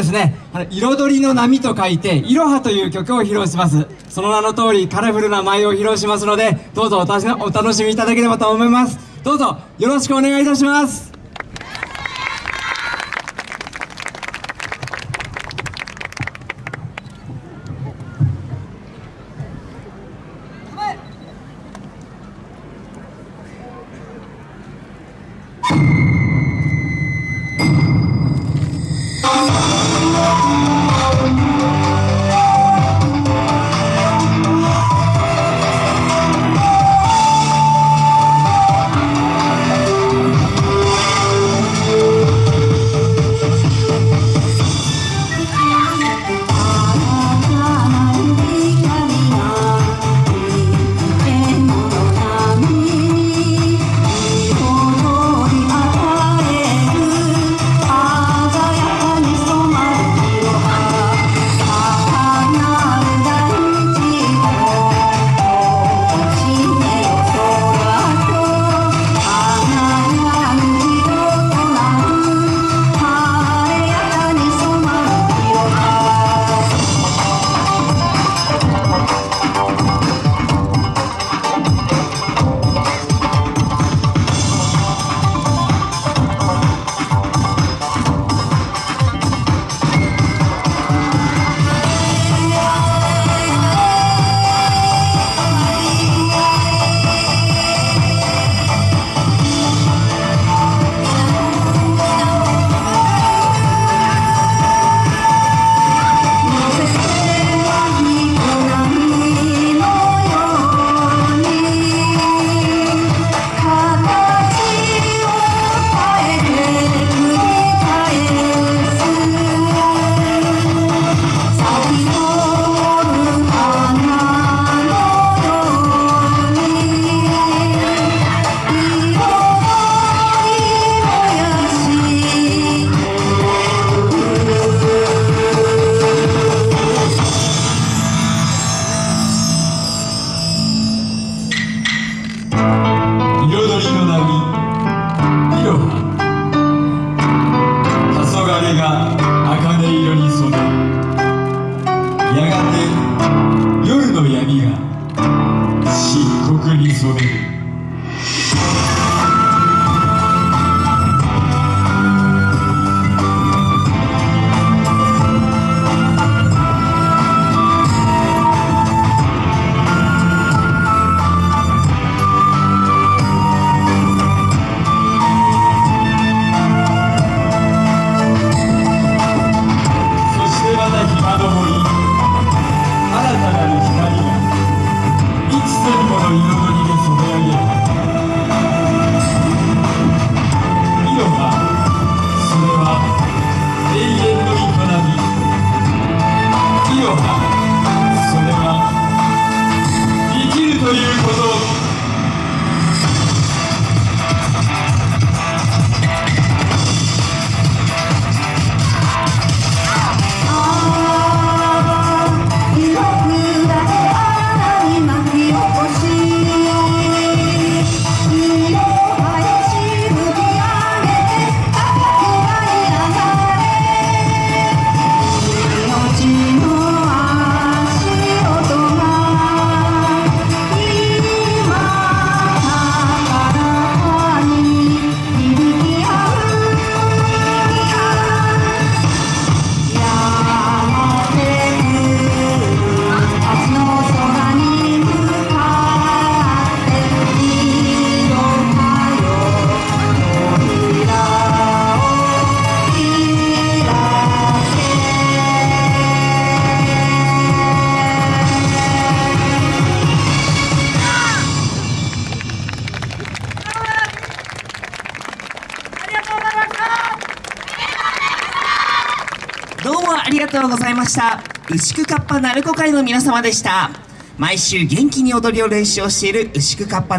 ですね、彩りの波と書いて、いろはという曲を披露します。その名の通り、カラフルな舞を披露しますので、どうぞおたしお楽しみいただければと思います。どうぞよろしくお願いいたします。really so どうもありがとうございました。牛久かっぱ鳴子会の皆様でした。毎週元気に踊りを練習をしている牛久かっぱ